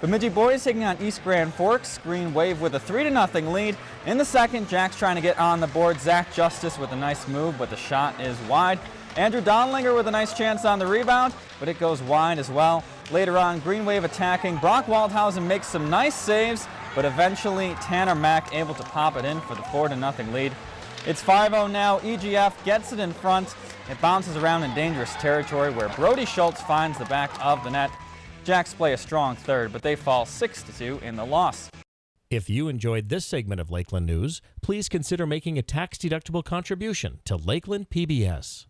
Bemidji boys taking on East Grand Forks. Green Wave with a 3-0 lead. In the second, Jack's trying to get on the board. Zach Justice with a nice move, but the shot is wide. Andrew Donlinger with a nice chance on the rebound, but it goes wide as well. Later on, Green Wave attacking. Brock Waldhausen makes some nice saves, but eventually Tanner Mack able to pop it in for the 4-0 lead. It's 5-0 now. EGF gets it in front. It bounces around in dangerous territory where Brody Schultz finds the back of the net. Jacks play a strong third, but they fall 6-2 in the loss. If you enjoyed this segment of Lakeland News, please consider making a tax-deductible contribution to Lakeland PBS.